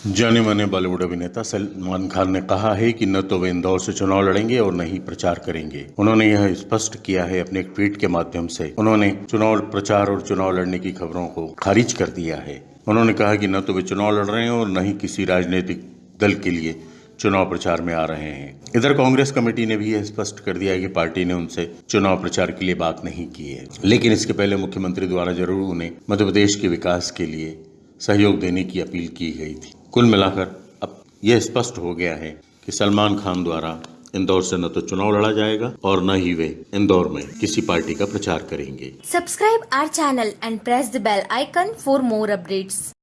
जाने माने बॉलीवुड अभिनेता सलमान खान ने कहा है कि न तो वे इंदौर से चुनाव लड़ेंगे और न ही प्रचार करेंगे। उन्होंने यह स्पष्ट किया है अपने ट्वीट के माध्यम से। उन्होंने चुनाव प्रचार और चुनाव लड़ने की खबरों को खारिज कर दिया है। उन्होंने कहा कि न तो वे चुनाव लड़ रहे हैं और न ही किसी राजनीतिक दल के लिए चुनाव प्रचार में आ रहे हैं। इधर कांग्रेस कमेटी ने भी यह स्पष्ट कर दिया है कि पार्टी ने उनसे चुनाव प्रचार के लिए बात नहीं की है। लेकिन इसके पहले मुख्यमंत्री द्वारा ज़रूर उन्हें मध्य प्रदेश के विकास के लिए सहयोग देने की अपील की गई थी। कुल मिलाकर अब यह स्पष्ट हो गया है कि सलमान खान द्वारा इंदौर से न तो चुनाव लड़ा जाएगा और न ही वे इंदौर में किसी पार्टी का प्रचार करेंगे subscribe our channel and press the bell icon for more updates.